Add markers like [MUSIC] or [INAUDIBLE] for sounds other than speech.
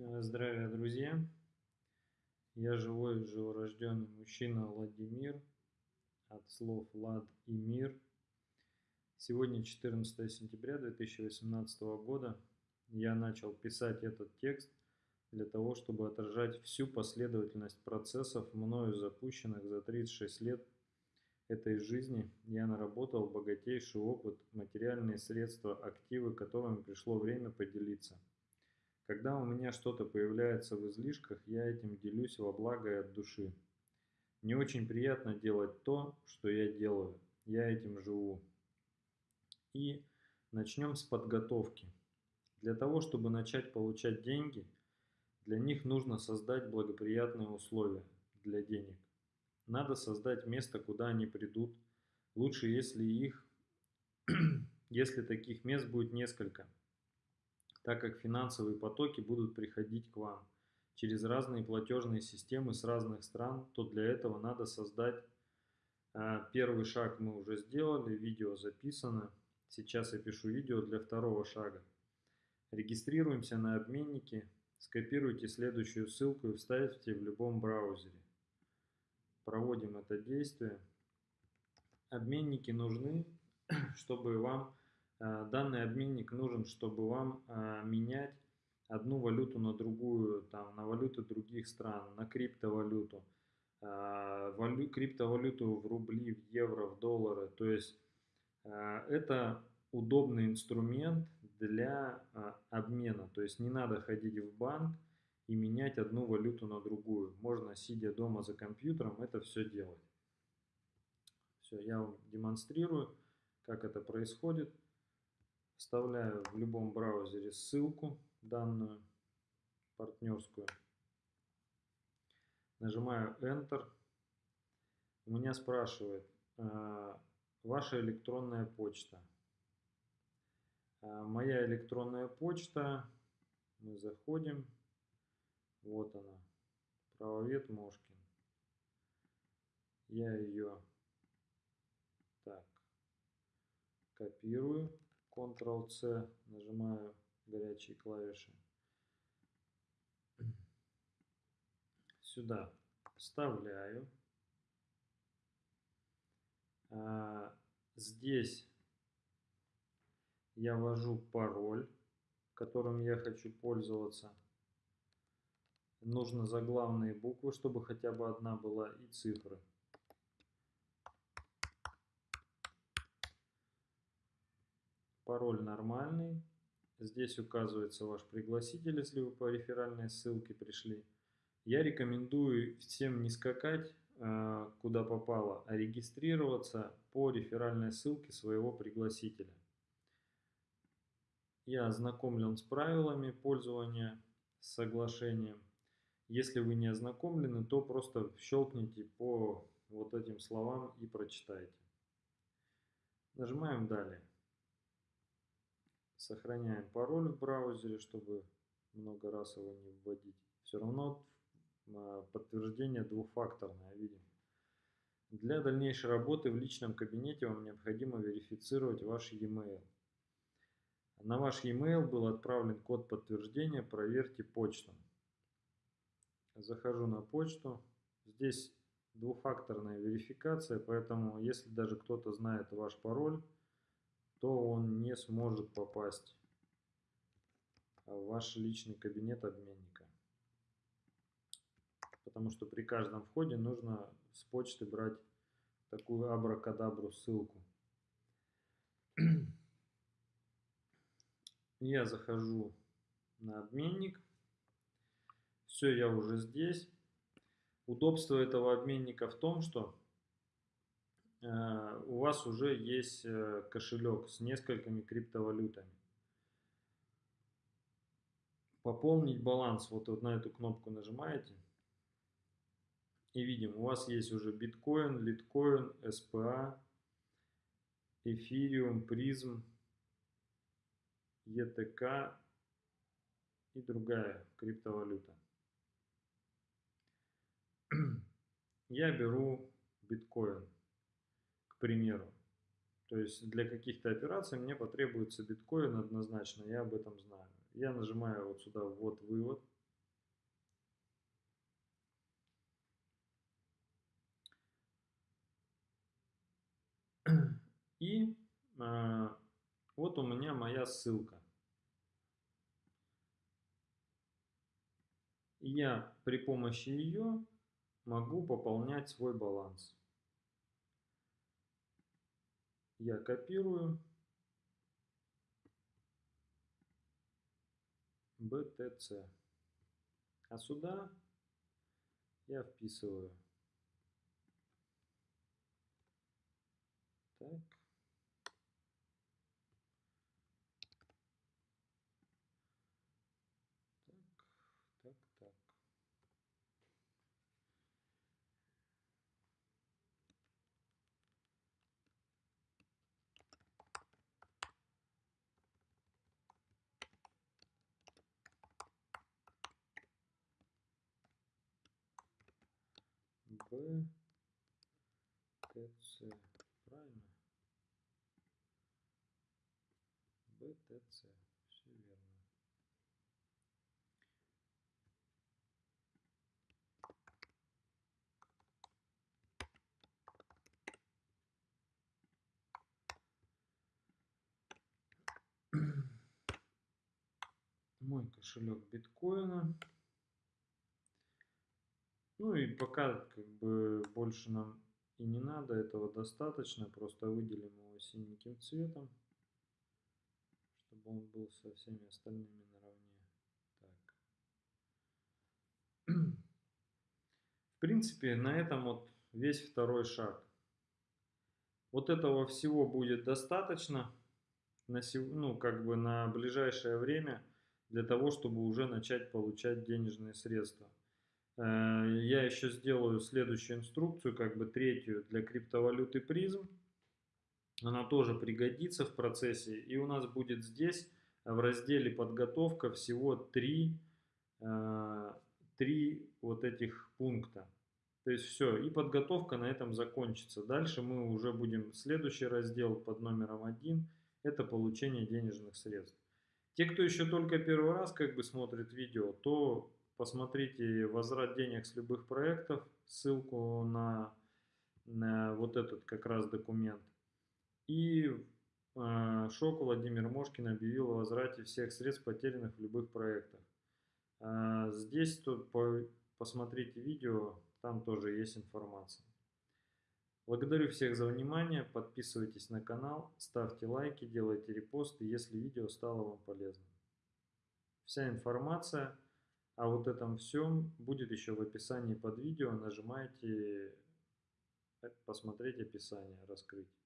Э, Здравия, друзья! Я живой, живорожденный мужчина Владимир, от слов Влад и Мир. Сегодня 14 сентября 2018 года. Я начал писать этот текст для того, чтобы отражать всю последовательность процессов, мною запущенных за 36 лет этой жизни. Я наработал богатейший опыт, материальные средства, активы, которыми пришло время поделиться – когда у меня что-то появляется в излишках, я этим делюсь во благо и от души. Мне очень приятно делать то, что я делаю. Я этим живу. И начнем с подготовки. Для того, чтобы начать получать деньги, для них нужно создать благоприятные условия для денег. Надо создать место, куда они придут. Лучше, если их, [CLEARS THROAT] если таких мест будет несколько – так как финансовые потоки будут приходить к вам через разные платежные системы с разных стран, то для этого надо создать а, Первый шаг мы уже сделали, видео записано. Сейчас я пишу видео для второго шага. Регистрируемся на обменнике, скопируйте следующую ссылку и вставьте в любом браузере. Проводим это действие. Обменники нужны, [CLEARS THROAT] чтобы вам Э, данный обменник нужен, чтобы вам э, менять одну валюту на другую, там, на валюты других стран, на криптовалюту, э, валю, криптовалюту в рубли, в евро, в доллары. То есть это удобный инструмент для обмена. То есть не надо ходить в банк и менять одну валюту на другую. Можно, сидя дома за компьютером, это все делать. Все, я вам демонстрирую, как это происходит. Вставляю в любом браузере ссылку данную, партнерскую. Нажимаю Enter. У меня спрашивает, э, ваша электронная почта. Э, моя электронная почта, мы заходим, вот она, правовед Мошкин. Я ее так копирую Ctrl-C, нажимаю горячие клавиши. Сюда вставляю. А, здесь я ввожу пароль, которым я хочу пользоваться. Нужно заглавные буквы, чтобы хотя бы одна была, и цифры. Пароль нормальный. Здесь указывается ваш пригласитель, если вы по реферальной ссылке пришли. Я рекомендую всем не скакать э, куда попало, а регистрироваться по реферальной ссылке своего пригласителя. Я ознакомлен с правилами пользования соглашением. Если вы не ознакомлены, то просто щелкните по вот этим словам и прочитайте. Нажимаем «Далее». Сохраняем пароль в браузере, чтобы много раз его не вводить. Все равно а, подтверждение двухфакторное видим. Для дальнейшей работы в личном кабинете вам необходимо верифицировать ваш e-mail. На ваш e-mail был отправлен код подтверждения, проверьте почту. Захожу на почту. Здесь двухфакторная верификация, поэтому если даже кто-то знает ваш пароль, то он не сможет попасть в ваш личный кабинет обменника. Потому что при каждом входе нужно с почты брать такую абракадабру ссылку. [CLEARS THROAT] Я захожу на обменник. Все, я уже здесь. Удобство этого обменника в том, что у вас уже есть э, кошелек с несколькими криптовалютами. Пополнить баланс, вот, вот на эту кнопку нажимаете. И видим, у вас есть уже биткоин, литкоин, СПА, эфириум, призм, ETK и другая криптовалюта. [CLEARS THROAT] Я беру биткоин примеру. То есть для каких-то операций мне потребуется биткоин однозначно, я об этом знаю. Я нажимаю вот сюда «Ввод вывод». И э, вот у меня моя ссылка. Я при помощи ее могу пополнять свой баланс. Я копирую BTC. А сюда я вписываю. Так. Так, так, так. Б, ТЦ. Правильно? БТЦ. Все верно. Мой кошелек биткоина. Ну и пока как бы больше нам и не надо, этого достаточно. Просто выделим его синеньким цветом, чтобы он был со всеми остальными наравне. Так. [CLEARS THROAT] В принципе, на этом вот весь второй шаг. Вот этого всего будет достаточно на, ну, как бы на ближайшее время для того, чтобы уже начать получать денежные средства. Э, я еще сделаю следующую инструкцию, как бы третью для криптовалюты призм. Она тоже пригодится в процессе. И у нас будет здесь в разделе подготовка всего три, э, три вот этих пункта. То есть все, и подготовка на этом закончится. Дальше мы уже будем следующий раздел под номером один. Это получение денежных средств. Те, кто еще только первый раз как бы смотрит видео, то посмотрите возврат денег с любых проектов, ссылку на, на вот этот как раз документ. И э, Шок Владимир Мошкин объявил о возврате всех средств, потерянных в любых проектах. Э, здесь тут по, посмотрите видео, там тоже есть информация. Благодарю всех за внимание, подписывайтесь на канал, ставьте лайки, делайте репосты, если видео стало вам полезным. Вся информация а вот этом всем будет еще в описании под видео. Нажимайте посмотреть описание, раскрыть.